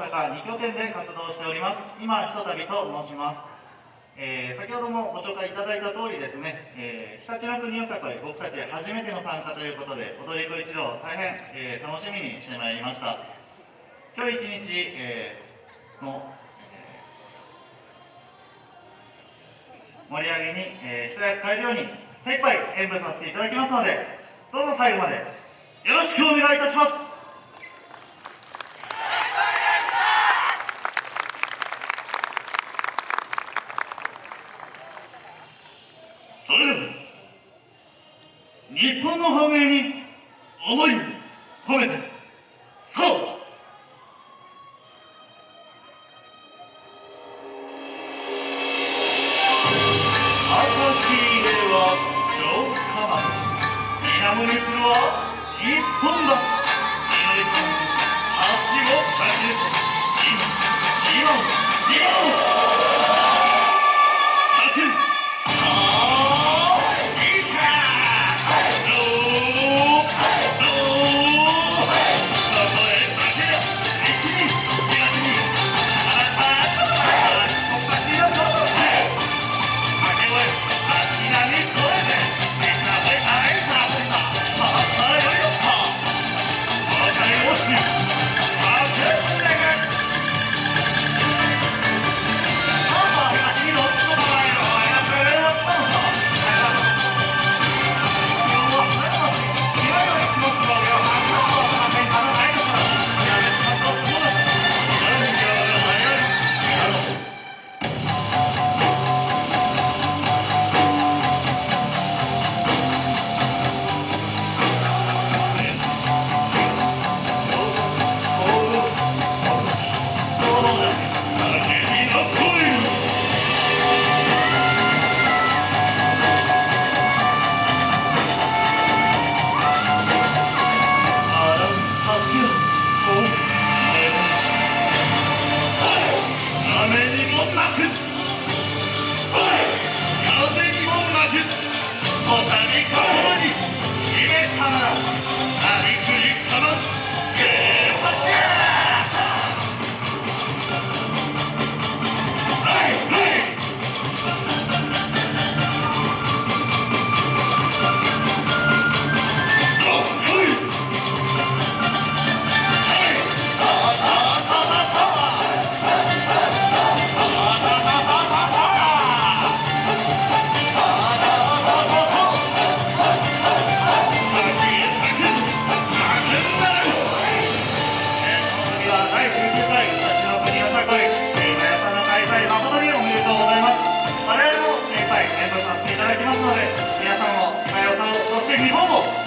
阪2拠点で活動しております。今ひとたびと申します、えー先ほどもご紹介いただいた通りですね、えー、ひたちな国よさこい僕たち初めての参加ということで踊り子一同大変、えー楽しみにしてまいりました。今日一日、えーの、盛り上げに、えー、一役変えるように精一杯演舞させていただきますのでどうぞ最後までよろしくお願いいたします。日本の繁栄に思いを込めて。そう。赤き入れは城下町。水面にするは一本橋。祈りさん足をかける今今今。ご参加いただきますので皆さんも多様さんそして日本を